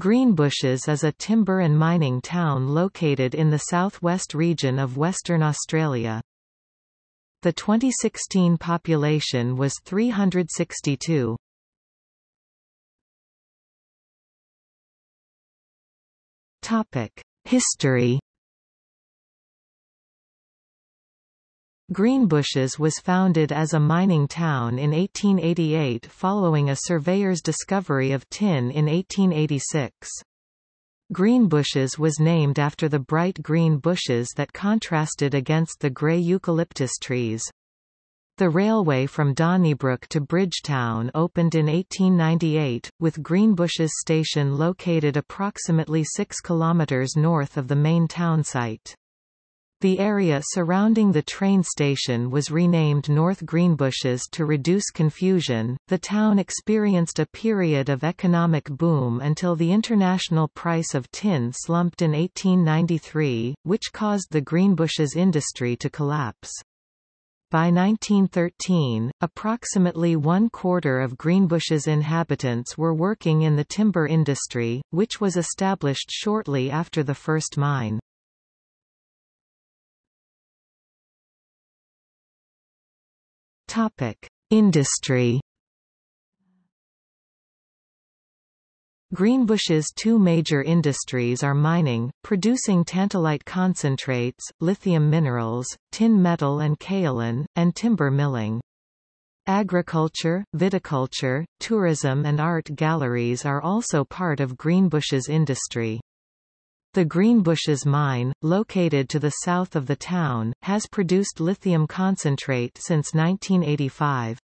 Greenbushes is a timber and mining town located in the southwest region of Western Australia. The 2016 population was 362. Topic: History Greenbushes was founded as a mining town in 1888 following a surveyor's discovery of tin in 1886. Greenbushes was named after the bright green bushes that contrasted against the grey eucalyptus trees. The railway from Donnybrook to Bridgetown opened in 1898, with Greenbushes station located approximately 6 km north of the main town site. The area surrounding the train station was renamed North Greenbushes to reduce confusion. The town experienced a period of economic boom until the international price of tin slumped in 1893, which caused the Greenbushes industry to collapse. By 1913, approximately one quarter of Greenbushes inhabitants were working in the timber industry, which was established shortly after the first mine. Topic: Industry. Greenbushes' two major industries are mining, producing tantalite concentrates, lithium minerals, tin metal and kaolin, and timber milling. Agriculture, viticulture, tourism and art galleries are also part of Greenbushes' industry. The Greenbushes mine, located to the south of the town, has produced lithium concentrate since 1985.